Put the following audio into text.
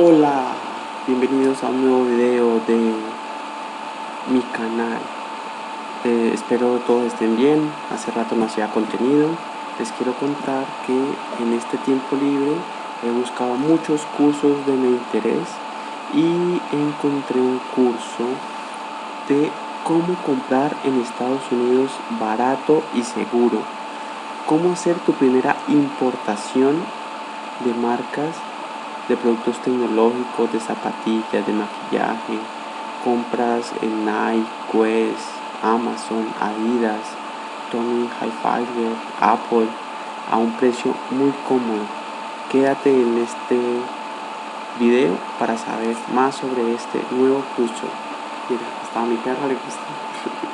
Hola, bienvenidos a un nuevo video de mi canal. Eh, Espero todos estén bien, hace rato no hacía contenido. Les quiero contar que en este tiempo libre he buscado muchos cursos de mi interés Y encontré un curso de cómo comprar en Estados Unidos barato y seguro. Cómo hacer tu primera importación de marcas de productos tecnológicos, de zapatillas, de maquillaje, compras en Nike, Quest, Amazon, Adidas, Tommy Hilfiger, Apple, a un precio muy cómodo. Quédate en este video para saber más sobre este nuevo curso. Mira, hasta mi perra le gusta.